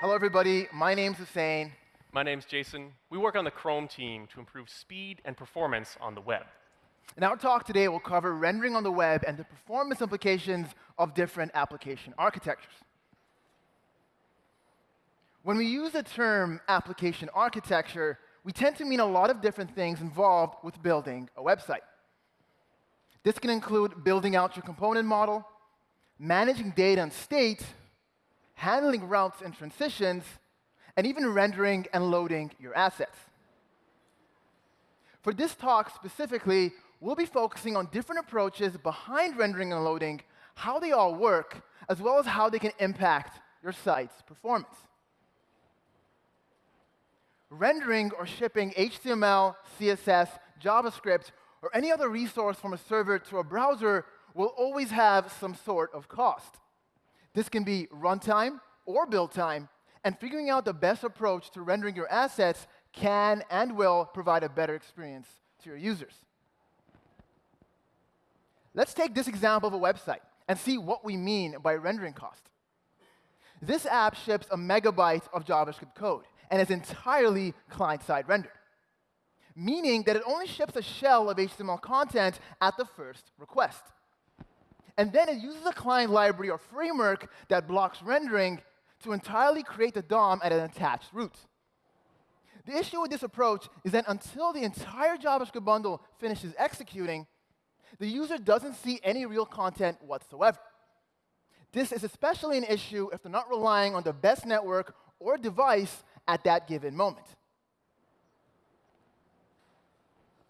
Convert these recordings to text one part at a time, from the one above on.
Hello, everybody. My name's Houssein. My name's Jason. We work on the Chrome team to improve speed and performance on the web. In our talk today, we'll cover rendering on the web and the performance implications of different application architectures. When we use the term application architecture, we tend to mean a lot of different things involved with building a website. This can include building out your component model, managing data and state, handling routes and transitions, and even rendering and loading your assets. For this talk specifically, we'll be focusing on different approaches behind rendering and loading, how they all work, as well as how they can impact your site's performance. Rendering or shipping HTML, CSS, JavaScript, or any other resource from a server to a browser will always have some sort of cost. This can be runtime or build time, and figuring out the best approach to rendering your assets can and will provide a better experience to your users. Let's take this example of a website and see what we mean by rendering cost. This app ships a megabyte of JavaScript code and is entirely client-side rendered, meaning that it only ships a shell of HTML content at the first request. And then it uses a client library or framework that blocks rendering to entirely create the DOM at an attached root. The issue with this approach is that until the entire JavaScript bundle finishes executing, the user doesn't see any real content whatsoever. This is especially an issue if they're not relying on the best network or device at that given moment.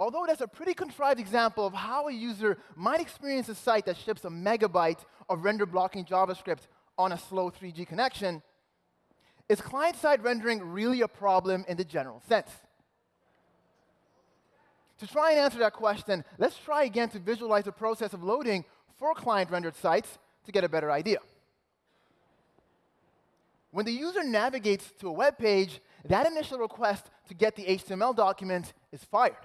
Although that's a pretty contrived example of how a user might experience a site that ships a megabyte of render blocking JavaScript on a slow 3G connection, is client-side rendering really a problem in the general sense? To try and answer that question, let's try again to visualize the process of loading for client-rendered sites to get a better idea. When the user navigates to a web page, that initial request to get the HTML document is fired.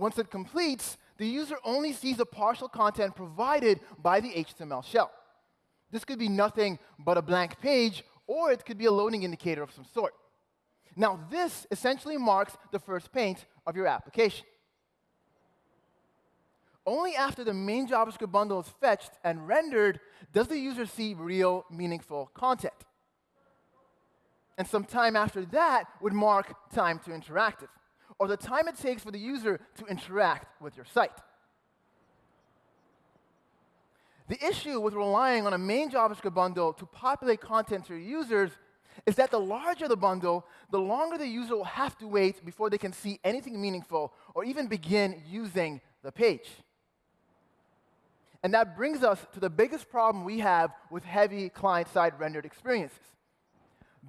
Once it completes, the user only sees the partial content provided by the HTML shell. This could be nothing but a blank page, or it could be a loading indicator of some sort. Now, this essentially marks the first paint of your application. Only after the main JavaScript bundle is fetched and rendered does the user see real, meaningful content. And some time after that would mark time to interactive, or the time it takes for the user to interact with your site. The issue with relying on a main JavaScript bundle to populate content to your users is that the larger the bundle, the longer the user will have to wait before they can see anything meaningful or even begin using the page. And that brings us to the biggest problem we have with heavy client-side rendered experiences.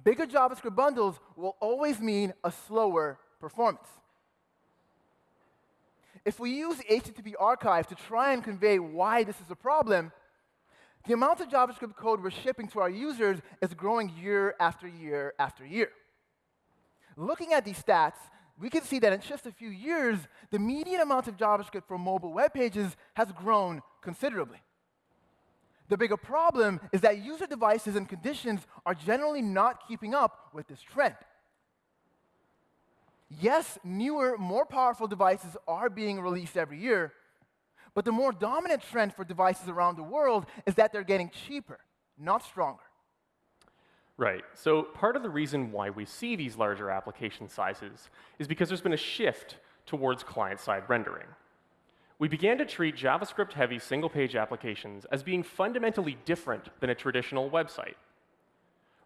Bigger JavaScript bundles will always mean a slower performance. If we use the HTTP archive to try and convey why this is a problem, the amount of JavaScript code we're shipping to our users is growing year after year after year. Looking at these stats, we can see that in just a few years, the median amount of JavaScript for mobile web pages has grown considerably. The bigger problem is that user devices and conditions are generally not keeping up with this trend. Yes, newer, more powerful devices are being released every year, but the more dominant trend for devices around the world is that they're getting cheaper, not stronger. Right. So part of the reason why we see these larger application sizes is because there's been a shift towards client-side rendering. We began to treat JavaScript-heavy single-page applications as being fundamentally different than a traditional website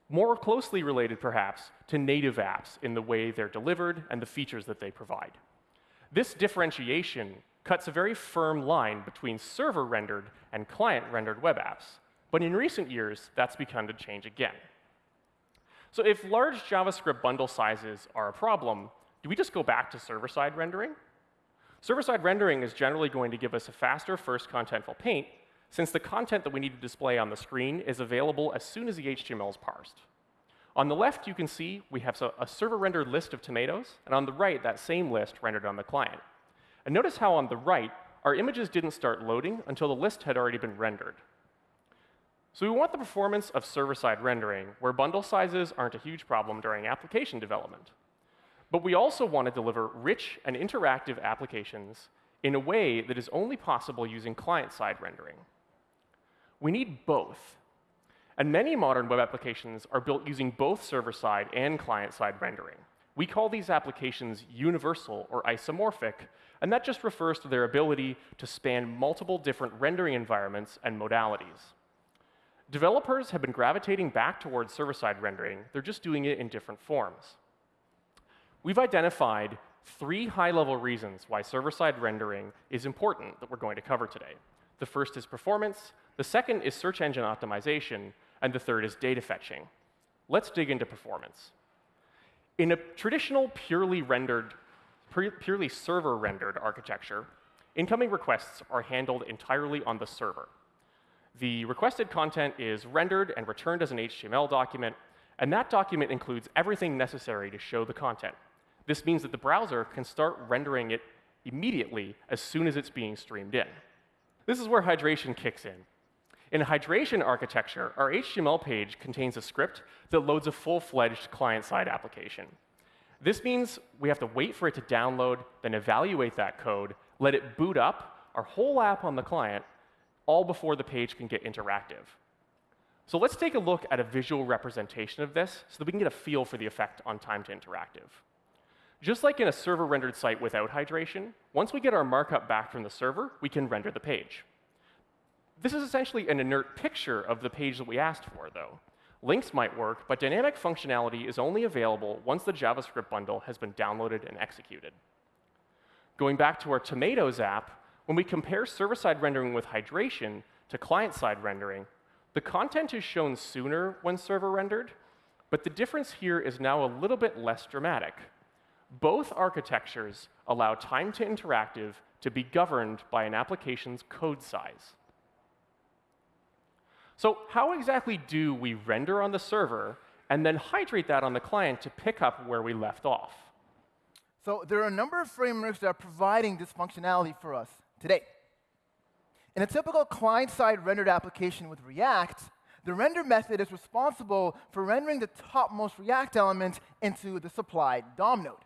more closely related, perhaps, to native apps in the way they're delivered and the features that they provide. This differentiation cuts a very firm line between server-rendered and client-rendered web apps. But in recent years, that's begun to change again. So if large JavaScript bundle sizes are a problem, do we just go back to server-side rendering? Server-side rendering is generally going to give us a faster first contentful paint since the content that we need to display on the screen is available as soon as the HTML is parsed. On the left, you can see we have a server-rendered list of tomatoes, and on the right, that same list rendered on the client. And notice how on the right, our images didn't start loading until the list had already been rendered. So we want the performance of server-side rendering, where bundle sizes aren't a huge problem during application development. But we also want to deliver rich and interactive applications in a way that is only possible using client-side rendering. We need both. And many modern web applications are built using both server-side and client-side rendering. We call these applications universal or isomorphic, and that just refers to their ability to span multiple different rendering environments and modalities. Developers have been gravitating back towards server-side rendering. They're just doing it in different forms. We've identified three high-level reasons why server-side rendering is important that we're going to cover today. The first is performance, the second is search engine optimization, and the third is data fetching. Let's dig into performance. In a traditional purely rendered, purely server-rendered architecture, incoming requests are handled entirely on the server. The requested content is rendered and returned as an HTML document, and that document includes everything necessary to show the content. This means that the browser can start rendering it immediately as soon as it's being streamed in. This is where hydration kicks in. In hydration architecture, our HTML page contains a script that loads a full-fledged client-side application. This means we have to wait for it to download, then evaluate that code, let it boot up our whole app on the client, all before the page can get interactive. So let's take a look at a visual representation of this so that we can get a feel for the effect on time to interactive. Just like in a server-rendered site without hydration, once we get our markup back from the server, we can render the page. This is essentially an inert picture of the page that we asked for, though. Links might work, but dynamic functionality is only available once the JavaScript bundle has been downloaded and executed. Going back to our Tomatoes app, when we compare server-side rendering with hydration to client-side rendering, the content is shown sooner when server rendered, but the difference here is now a little bit less dramatic. Both architectures allow time to interactive to be governed by an application's code size. So how exactly do we render on the server and then hydrate that on the client to pick up where we left off? So there are a number of frameworks that are providing this functionality for us today. In a typical client-side rendered application with React, the render method is responsible for rendering the topmost React element into the supplied DOM node.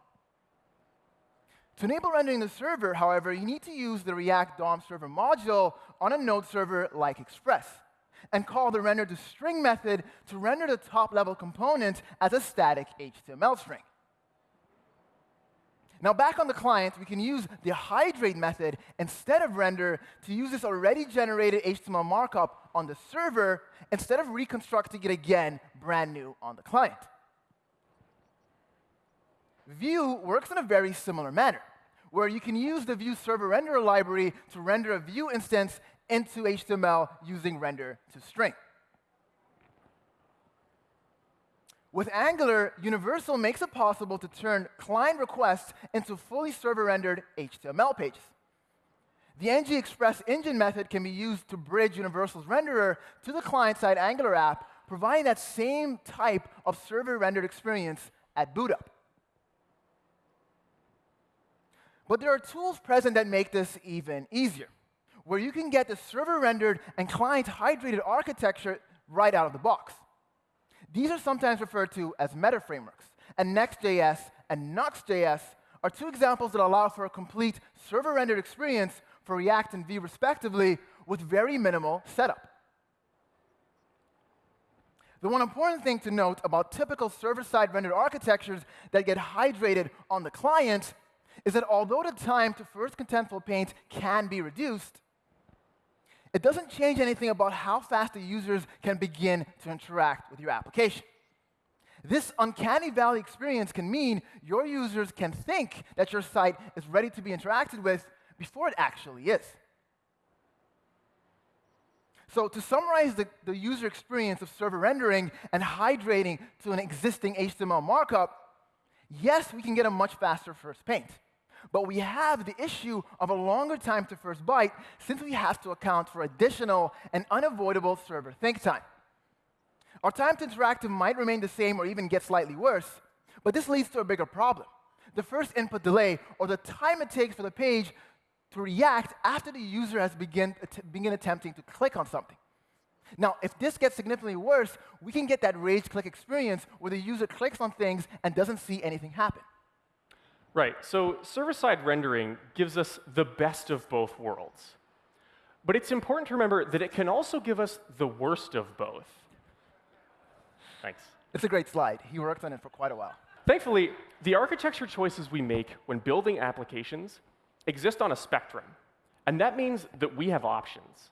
To enable rendering the server, however, you need to use the React DOM server module on a node server like Express and call the render to string method to render the top level component as a static HTML string. Now back on the client, we can use the hydrate method instead of render to use this already generated HTML markup on the server instead of reconstructing it again brand new on the client. Vue works in a very similar manner where you can use the Vue server renderer library to render a Vue instance into HTML using render to string. With Angular, Universal makes it possible to turn client requests into fully server-rendered HTML pages. The ng express engine method can be used to bridge Universal's renderer to the client-side Angular app, providing that same type of server-rendered experience at boot up. But there are tools present that make this even easier, where you can get the server-rendered and client-hydrated architecture right out of the box. These are sometimes referred to as meta frameworks, and Next.js and Nuxt.js are two examples that allow for a complete server-rendered experience for React and Vue respectively with very minimal setup. The one important thing to note about typical server-side rendered architectures that get hydrated on the client is that although the time to first contentful paint can be reduced, it doesn't change anything about how fast the users can begin to interact with your application. This uncanny valley experience can mean your users can think that your site is ready to be interacted with before it actually is. So to summarize the, the user experience of server rendering and hydrating to an existing HTML markup, yes, we can get a much faster first paint. But we have the issue of a longer time to first byte since we have to account for additional and unavoidable server think time. Our time to interactive might remain the same or even get slightly worse, but this leads to a bigger problem. The first input delay, or the time it takes for the page to react after the user has begin, begin attempting to click on something. Now, if this gets significantly worse, we can get that rage click experience where the user clicks on things and doesn't see anything happen. Right, so server-side rendering gives us the best of both worlds. But it's important to remember that it can also give us the worst of both. Thanks. It's a great slide. He worked on it for quite a while. Thankfully, the architecture choices we make when building applications exist on a spectrum. And that means that we have options.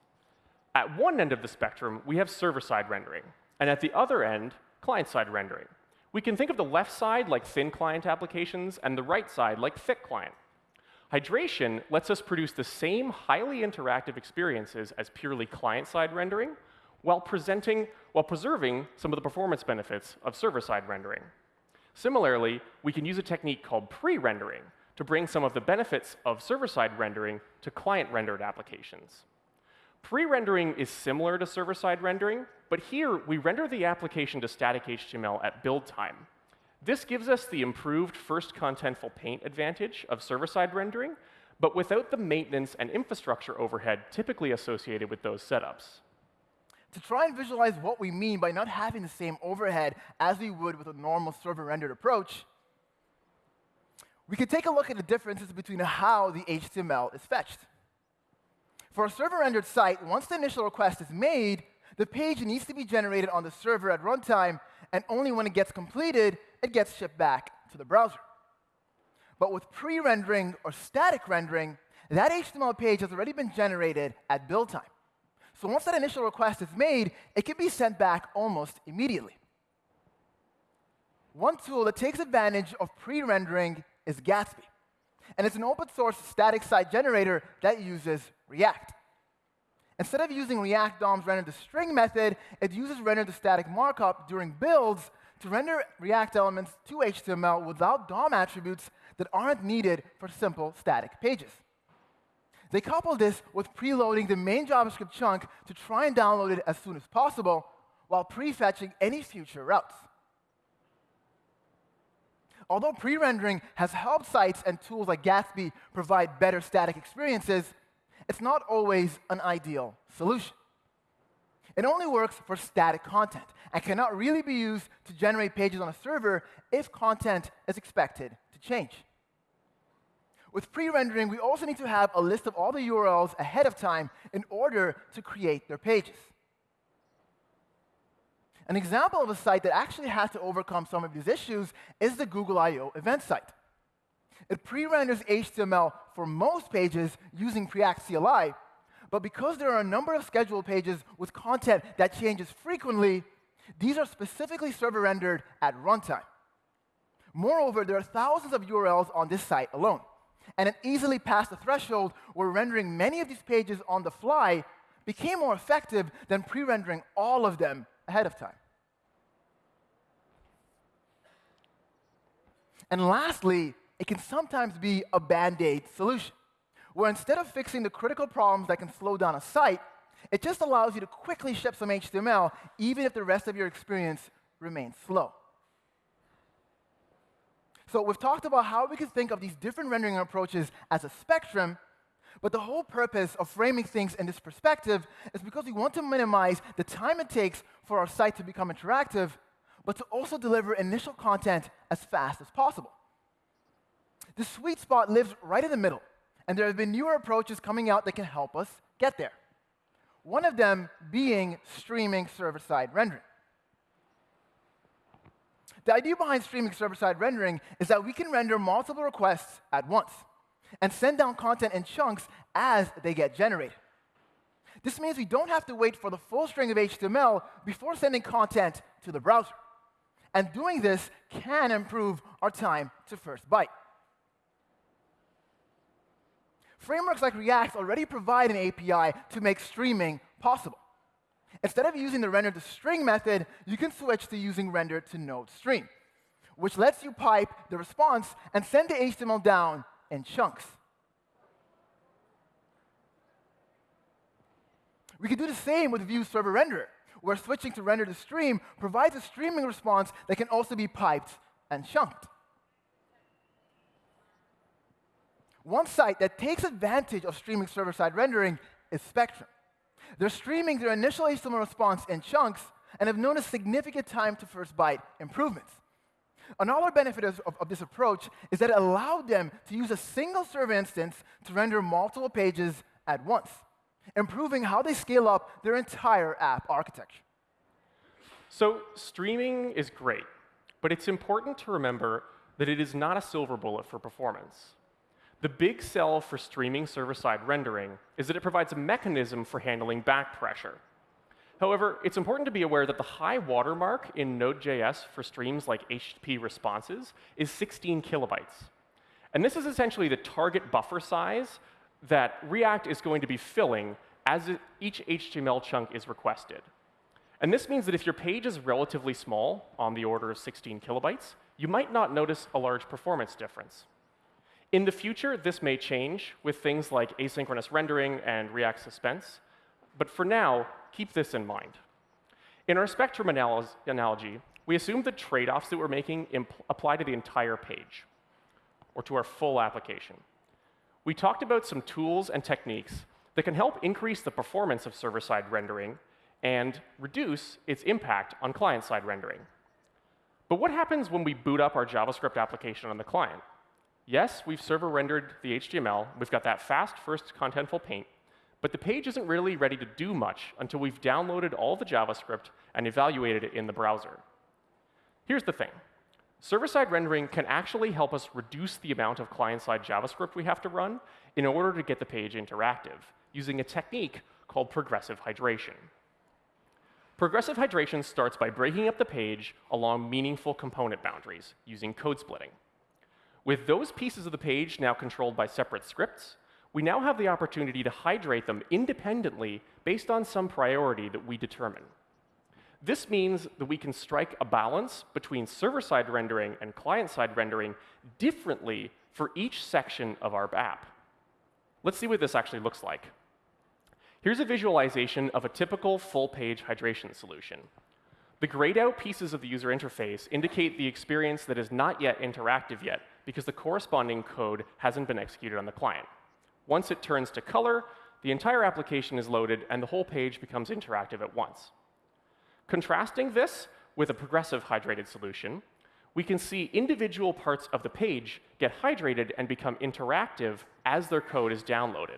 At one end of the spectrum, we have server-side rendering. And at the other end, client-side rendering. We can think of the left side like thin client applications and the right side like thick client. Hydration lets us produce the same highly interactive experiences as purely client-side rendering while, presenting, while preserving some of the performance benefits of server-side rendering. Similarly, we can use a technique called pre-rendering to bring some of the benefits of server-side rendering to client-rendered applications. Pre-rendering is similar to server-side rendering, but here we render the application to static HTML at build time. This gives us the improved first contentful paint advantage of server-side rendering, but without the maintenance and infrastructure overhead typically associated with those setups. To try and visualize what we mean by not having the same overhead as we would with a normal server-rendered approach, we can take a look at the differences between how the HTML is fetched. For a server-rendered site, once the initial request is made, the page needs to be generated on the server at runtime, and only when it gets completed, it gets shipped back to the browser. But with pre-rendering or static rendering, that HTML page has already been generated at build time. So once that initial request is made, it can be sent back almost immediately. One tool that takes advantage of pre-rendering is Gatsby. And it's an open source static site generator that uses React. Instead of using React DOM's render to string method, it uses render to static markup during builds to render React elements to HTML without DOM attributes that aren't needed for simple static pages. They couple this with preloading the main JavaScript chunk to try and download it as soon as possible while prefetching any future routes. Although pre-rendering has helped sites and tools like Gatsby provide better static experiences, it's not always an ideal solution. It only works for static content and cannot really be used to generate pages on a server if content is expected to change. With pre-rendering, we also need to have a list of all the URLs ahead of time in order to create their pages. An example of a site that actually has to overcome some of these issues is the Google I.O. event site. It pre-renders HTML for most pages using Preact CLI, but because there are a number of scheduled pages with content that changes frequently, these are specifically server rendered at runtime. Moreover, there are thousands of URLs on this site alone, and it easily passed the threshold where rendering many of these pages on the fly became more effective than pre-rendering all of them ahead of time. And lastly, it can sometimes be a band-aid solution, where instead of fixing the critical problems that can slow down a site, it just allows you to quickly ship some HTML, even if the rest of your experience remains slow. So we've talked about how we can think of these different rendering approaches as a spectrum, but the whole purpose of framing things in this perspective is because we want to minimize the time it takes for our site to become interactive, but to also deliver initial content as fast as possible. The sweet spot lives right in the middle, and there have been newer approaches coming out that can help us get there. One of them being streaming server-side rendering. The idea behind streaming server-side rendering is that we can render multiple requests at once and send down content in chunks as they get generated. This means we don't have to wait for the full string of HTML before sending content to the browser. And doing this can improve our time to first byte. Frameworks like React already provide an API to make streaming possible. Instead of using the render to string method, you can switch to using render to node stream, which lets you pipe the response and send the HTML down in chunks. We can do the same with Vue Server Renderer, where switching to render to stream provides a streaming response that can also be piped and chunked. One site that takes advantage of streaming server-side rendering is Spectrum. They're streaming their initial HTML response in chunks and have noticed significant time to first byte improvements. Another benefit of, of, of, this approach is that it allowed them to use a single server instance to render multiple pages at once, improving how they scale up their entire app architecture. So streaming is great, but it's important to remember that it is not a silver bullet for performance. The big sell for streaming server-side rendering is that it provides a mechanism for handling back pressure. However, it's important to be aware that the high watermark in Node.js for streams like HTTP responses is 16 kilobytes. And this is essentially the target buffer size that React is going to be filling as each HTML chunk is requested. And this means that if your page is relatively small, on the order of 16 kilobytes, you might not notice a large performance difference. In the future, this may change with things like asynchronous rendering and React suspense. But for now, keep this in mind. In our spectrum anal analogy, we assume the trade-offs that we're making apply to the entire page, or to our full application. We talked about some tools and techniques that can help increase the performance of server-side rendering and reduce its impact on client-side rendering. But what happens when we boot up our JavaScript application on the client? Yes, we've server rendered the HTML. We've got that fast first contentful paint. But the page isn't really ready to do much until we've downloaded all the JavaScript and evaluated it in the browser. Here's the thing. Server-side rendering can actually help us reduce the amount of client-side JavaScript we have to run in order to get the page interactive, using a technique called progressive hydration. Progressive hydration starts by breaking up the page along meaningful component boundaries using code splitting. With those pieces of the page now controlled by separate scripts, we now have the opportunity to hydrate them independently based on some priority that we determine. This means that we can strike a balance between server-side rendering and client-side rendering differently for each section of our app. Let's see what this actually looks like. Here's a visualization of a typical full-page hydration solution. The grayed out pieces of the user interface indicate the experience that is not yet interactive yet because the corresponding code hasn't been executed on the client. Once it turns to color, the entire application is loaded and the whole page becomes interactive at once. Contrasting this with a progressive hydrated solution, we can see individual parts of the page get hydrated and become interactive as their code is downloaded.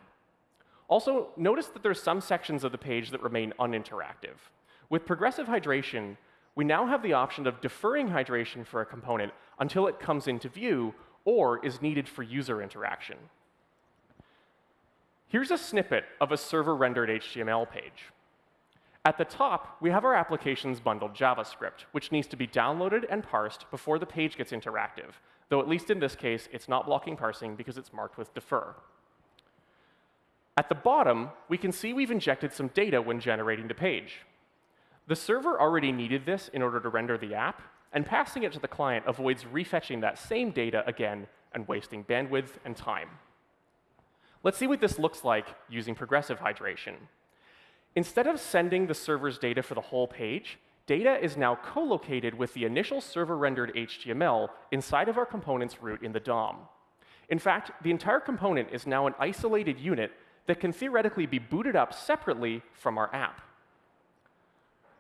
Also, notice that there's some sections of the page that remain uninteractive. With progressive hydration, we now have the option of deferring hydration for a component until it comes into view or is needed for user interaction. Here's a snippet of a server-rendered HTML page. At the top, we have our application's bundled JavaScript, which needs to be downloaded and parsed before the page gets interactive, though at least in this case, it's not blocking parsing because it's marked with defer. At the bottom, we can see we've injected some data when generating the page. The server already needed this in order to render the app, and passing it to the client avoids refetching that same data again and wasting bandwidth and time. Let's see what this looks like using progressive hydration. Instead of sending the server's data for the whole page, data is now co-located with the initial server-rendered HTML inside of our component's root in the DOM. In fact, the entire component is now an isolated unit that can theoretically be booted up separately from our app.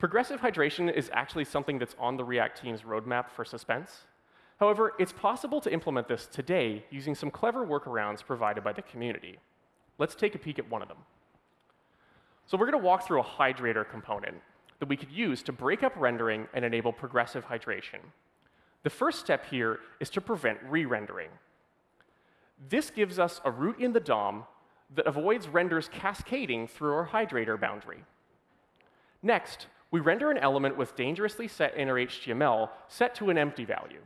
Progressive hydration is actually something that's on the React team's roadmap for suspense. However, it's possible to implement this today using some clever workarounds provided by the community. Let's take a peek at one of them. So we're going to walk through a hydrator component that we could use to break up rendering and enable progressive hydration. The first step here is to prevent re-rendering. This gives us a root in the DOM that avoids renders cascading through our hydrator boundary. Next, we render an element with dangerously set inner HTML set to an empty value.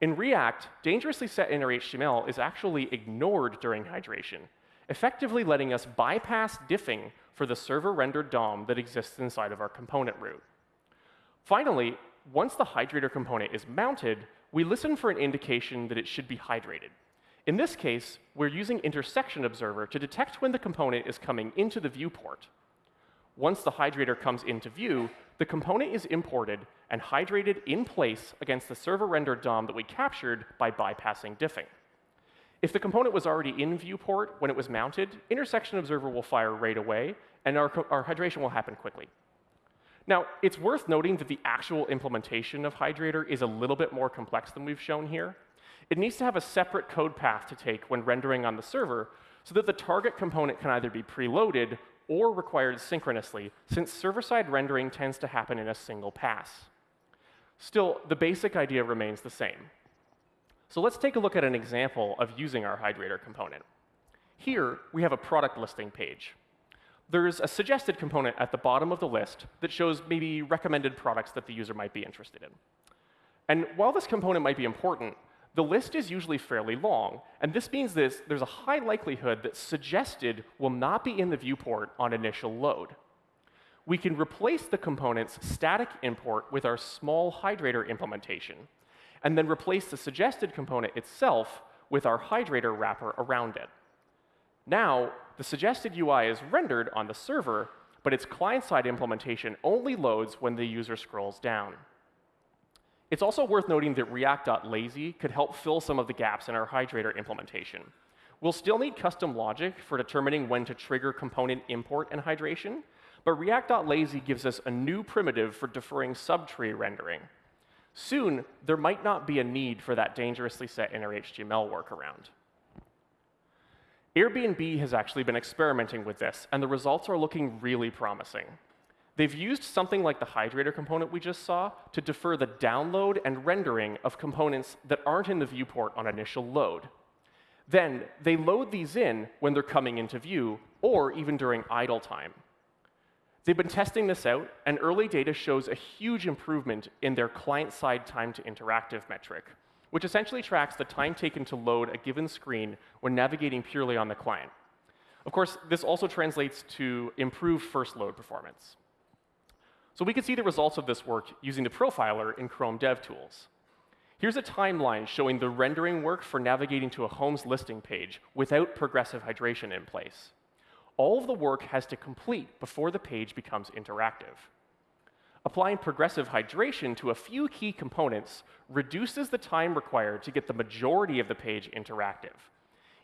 In React, dangerously set inner HTML is actually ignored during hydration, effectively letting us bypass diffing for the server-rendered DOM that exists inside of our component root. Finally, once the hydrator component is mounted, we listen for an indication that it should be hydrated. In this case, we're using intersection observer to detect when the component is coming into the viewport. Once the hydrator comes into view, the component is imported and hydrated in place against the server-rendered DOM that we captured by bypassing diffing. If the component was already in viewport when it was mounted, intersection observer will fire right away, and our, our hydration will happen quickly. Now, it's worth noting that the actual implementation of Hydrator is a little bit more complex than we've shown here. It needs to have a separate code path to take when rendering on the server so that the target component can either be preloaded or required synchronously, since server-side rendering tends to happen in a single pass. Still, the basic idea remains the same. So let's take a look at an example of using our Hydrator component. Here, we have a product listing page. There's a suggested component at the bottom of the list that shows maybe recommended products that the user might be interested in. And while this component might be important, the list is usually fairly long, and this means this, there's a high likelihood that suggested will not be in the viewport on initial load. We can replace the component's static import with our small hydrator implementation, and then replace the suggested component itself with our hydrator wrapper around it. Now, the suggested UI is rendered on the server, but its client-side implementation only loads when the user scrolls down. It's also worth noting that React.lazy could help fill some of the gaps in our Hydrator implementation. We'll still need custom logic for determining when to trigger component import and hydration, but React.lazy gives us a new primitive for deferring subtree rendering. Soon, there might not be a need for that dangerously set inner HTML workaround. Airbnb has actually been experimenting with this, and the results are looking really promising. They've used something like the hydrator component we just saw to defer the download and rendering of components that aren't in the viewport on initial load. Then they load these in when they're coming into view, or even during idle time. They've been testing this out, and early data shows a huge improvement in their client-side time to interactive metric, which essentially tracks the time taken to load a given screen when navigating purely on the client. Of course, this also translates to improved first load performance. So we can see the results of this work using the profiler in Chrome DevTools. Here's a timeline showing the rendering work for navigating to a home's listing page without progressive hydration in place. All of the work has to complete before the page becomes interactive. Applying progressive hydration to a few key components reduces the time required to get the majority of the page interactive.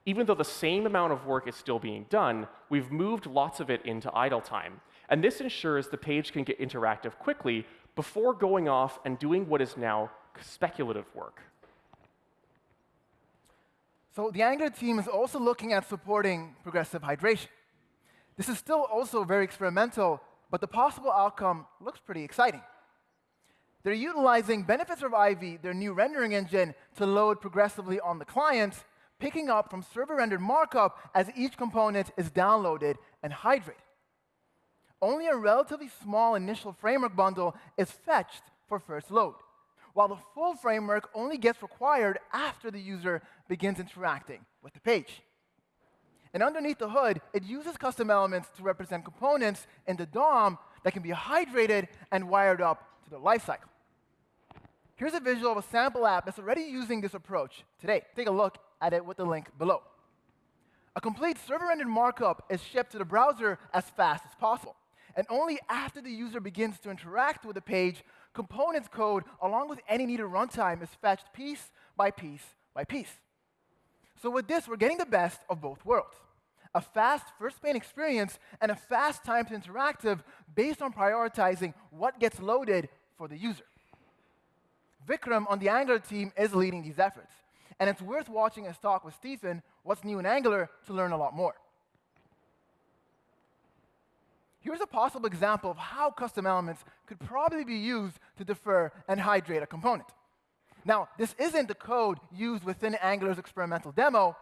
Even though the same amount of work is still being done, we've moved lots of it into idle time, and this ensures the page can get interactive quickly before going off and doing what is now speculative work. So the Angular team is also looking at supporting progressive hydration. This is still also very experimental, but the possible outcome looks pretty exciting. They're utilizing benefits of Ivy, their new rendering engine, to load progressively on the client, picking up from server-rendered markup as each component is downloaded and hydrated only a relatively small initial framework bundle is fetched for first load, while the full framework only gets required after the user begins interacting with the page. And underneath the hood, it uses custom elements to represent components in the DOM that can be hydrated and wired up to the lifecycle. Here's a visual of a sample app that's already using this approach today. Take a look at it with the link below. A complete server-rendered markup is shipped to the browser as fast as possible. And only after the user begins to interact with the page, components code, along with any needed runtime, is fetched piece by piece by piece. So with this, we're getting the best of both worlds. A fast first pane experience and a fast time to interactive based on prioritizing what gets loaded for the user. Vikram on the Angular team is leading these efforts. And it's worth watching his talk with Stephen, What's New in Angular, to learn a lot more. Here's a possible example of how custom elements could probably be used to defer and hydrate a component. Now, this isn't the code used within Angular's experimental demo,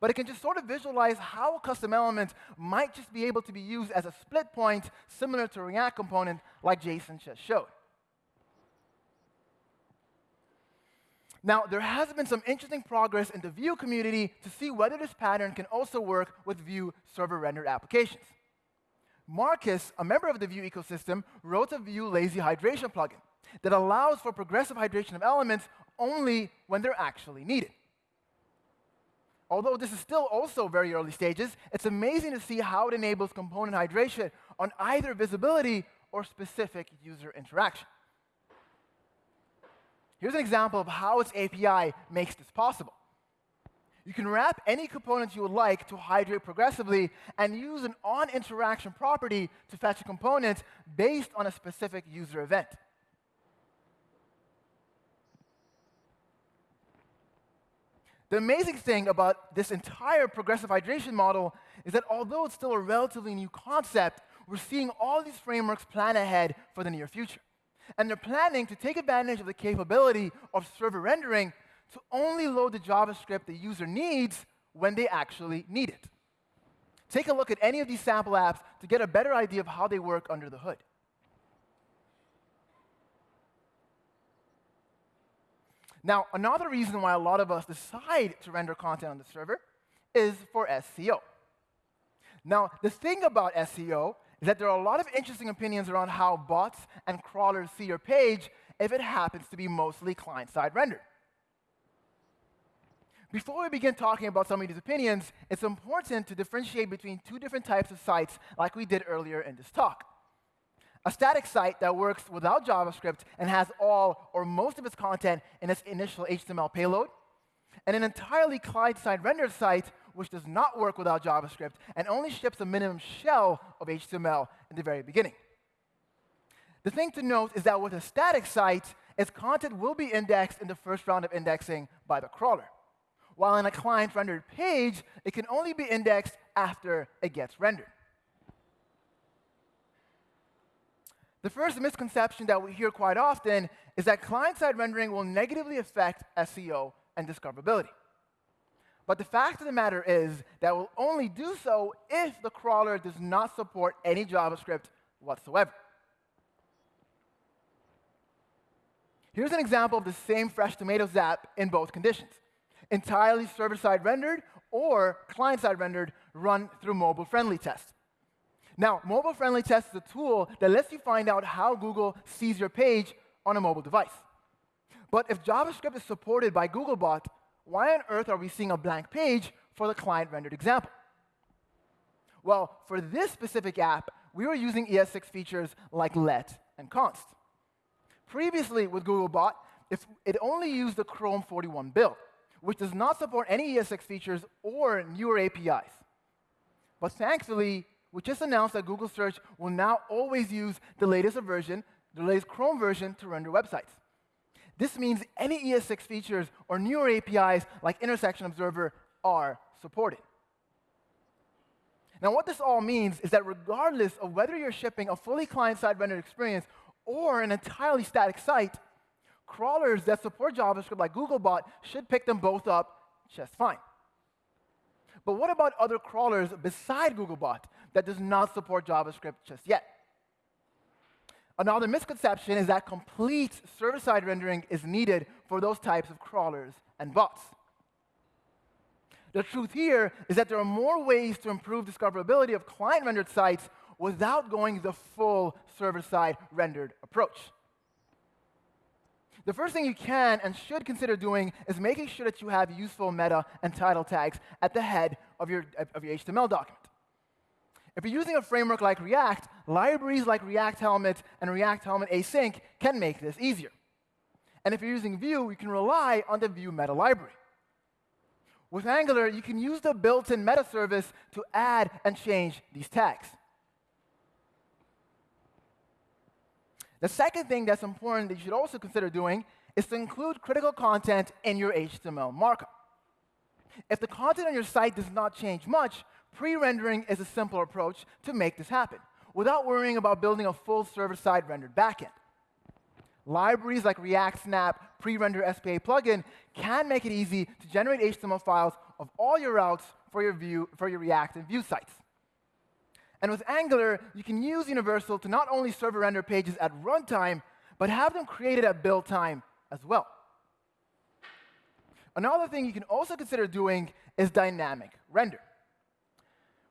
but it can just sort of visualize how a custom element might just be able to be used as a split point similar to a React component like Jason just showed. Now, there has been some interesting progress in the Vue community to see whether this pattern can also work with Vue server-rendered applications. Markus, a member of the Vue ecosystem, wrote a Vue lazy hydration plugin that allows for progressive hydration of elements only when they're actually needed. Although this is still also very early stages, it's amazing to see how it enables component hydration on either visibility or specific user interaction. Here's an example of how its API makes this possible. You can wrap any components you would like to hydrate progressively and use an on-interaction property to fetch a component based on a specific user event. The amazing thing about this entire progressive hydration model is that although it's still a relatively new concept, we're seeing all these frameworks plan ahead for the near future. And they're planning to take advantage of the capability of server rendering to only load the JavaScript the user needs when they actually need it. Take a look at any of these sample apps to get a better idea of how they work under the hood. Now, another reason why a lot of us decide to render content on the server is for SEO. Now, the thing about SEO is that there are a lot of interesting opinions around how bots and crawlers see your page if it happens to be mostly client-side rendered. Before we begin talking about some of these opinions, it's important to differentiate between two different types of sites like we did earlier in this talk. A static site that works without JavaScript and has all or most of its content in its initial HTML payload, and an entirely client-side rendered site which does not work without JavaScript and only ships a minimum shell of HTML in the very beginning. The thing to note is that with a static site, its content will be indexed in the first round of indexing by the crawler while in a client-rendered page, it can only be indexed after it gets rendered. The first misconception that we hear quite often is that client-side rendering will negatively affect SEO and discoverability. But the fact of the matter is that will only do so if the crawler does not support any JavaScript whatsoever. Here's an example of the same Fresh Tomatoes app in both conditions entirely server-side rendered or client-side rendered run through mobile-friendly test. Now, mobile-friendly test is a tool that lets you find out how Google sees your page on a mobile device. But if JavaScript is supported by Googlebot, why on earth are we seeing a blank page for the client-rendered example? Well, for this specific app, we were using ES6 features like let and const. Previously with Googlebot, it only used the Chrome 41 build which does not support any ES6 features or newer APIs. But thankfully, we just announced that Google Search will now always use the latest version, the latest Chrome version, to render websites. This means any ES6 features or newer APIs like Intersection Observer are supported. Now, what this all means is that regardless of whether you're shipping a fully client-side rendered experience or an entirely static site, crawlers that support JavaScript like Googlebot should pick them both up just fine. But what about other crawlers beside Googlebot that does not support JavaScript just yet? Another misconception is that complete server-side rendering is needed for those types of crawlers and bots. The truth here is that there are more ways to improve discoverability of client-rendered sites without going the full server-side rendered approach. The first thing you can and should consider doing is making sure that you have useful meta and title tags at the head of your, of your HTML document. If you're using a framework like React, libraries like React Helmet and React Helmet Async can make this easier. And if you're using Vue, you can rely on the Vue meta library. With Angular, you can use the built-in meta service to add and change these tags. The second thing that's important that you should also consider doing is to include critical content in your HTML markup. If the content on your site does not change much, pre-rendering is a simple approach to make this happen without worrying about building a full server-side rendered backend. Libraries like React Snap Pre-Render SPA plugin can make it easy to generate HTML files of all your routes for your, Vue, for your React and Vue sites. And with Angular, you can use Universal to not only server render pages at runtime, but have them created at build time as well. Another thing you can also consider doing is dynamic render.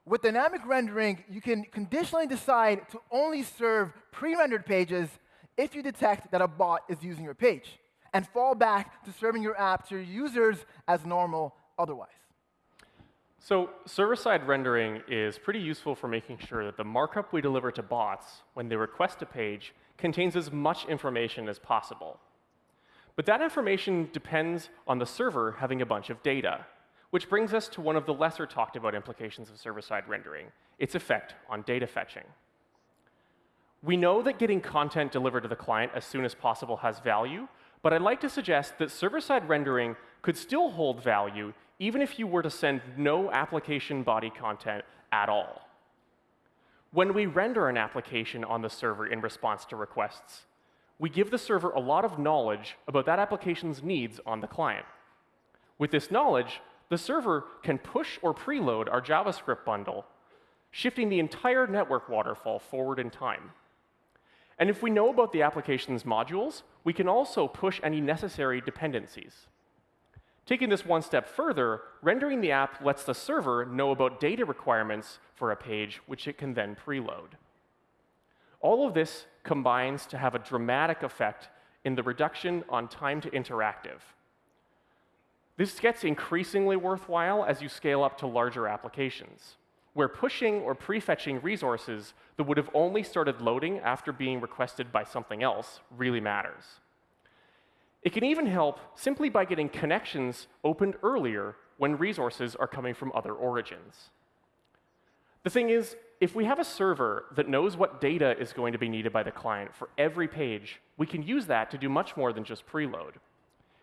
With dynamic rendering, you can conditionally decide to only serve pre-rendered pages if you detect that a bot is using your page, and fall back to serving your app to your users as normal otherwise. So server-side rendering is pretty useful for making sure that the markup we deliver to bots when they request a page contains as much information as possible. But that information depends on the server having a bunch of data, Which brings us to one of the lesser talked about implications of server-side rendering, its effect on data fetching. We know that getting content delivered to the client as soon as possible has value, but I'd like to suggest that server-side rendering could still hold value even if you were to send no application body content at all. When we render an application on the server in response to requests, we give the server a lot of knowledge about that application's needs on the client. With this knowledge, the server can push or preload our JavaScript bundle, shifting the entire network waterfall forward in time. And if we know about the application's modules, we can also push any necessary dependencies. Taking this one step further, rendering the app lets the server know about data requirements for a page, which it can then preload. All of this combines to have a dramatic effect in the reduction on time to interactive. This gets increasingly worthwhile as you scale up to larger applications, where pushing or prefetching resources that would have only started loading after being requested by something else really matters. It can even help simply by getting connections opened earlier when resources are coming from other origins. The thing is, if we have a server that knows what data is going to be needed by the client for every page, we can use that to do much more than just preload.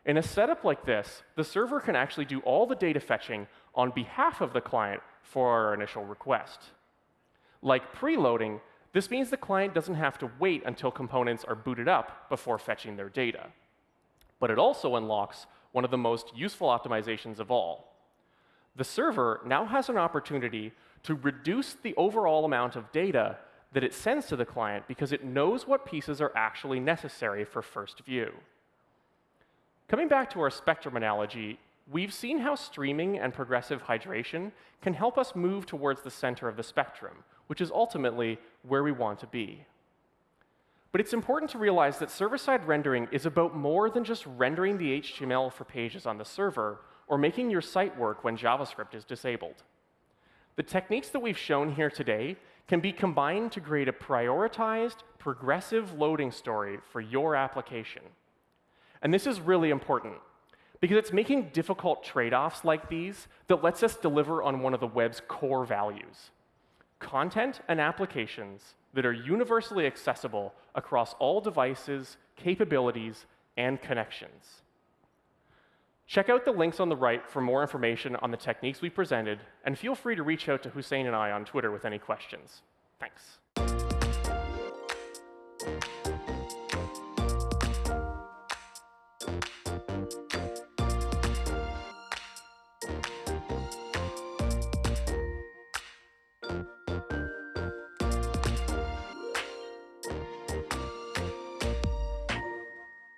In a setup like this, the server can actually do all the data fetching on behalf of the client for our initial request. Like preloading, this means the client doesn't have to wait until components are booted up before fetching their data. But it also unlocks one of the most useful optimizations of all. The server now has an opportunity to reduce the overall amount of data that it sends to the client because it knows what pieces are actually necessary for first view. Coming back to our spectrum analogy, we've seen how streaming and progressive hydration can help us move towards the center of the spectrum, which is ultimately where we want to be. But it's important to realize that server-side rendering is about more than just rendering the HTML for pages on the server or making your site work when JavaScript is disabled. The techniques that we've shown here today can be combined to create a prioritized, progressive loading story for your application. And this is really important because it's making difficult trade-offs like these that lets us deliver on one of the web's core values, content and applications that are universally accessible across all devices, capabilities, and connections. Check out the links on the right for more information on the techniques we presented, and feel free to reach out to Houssein and I on Twitter with any questions. Thanks.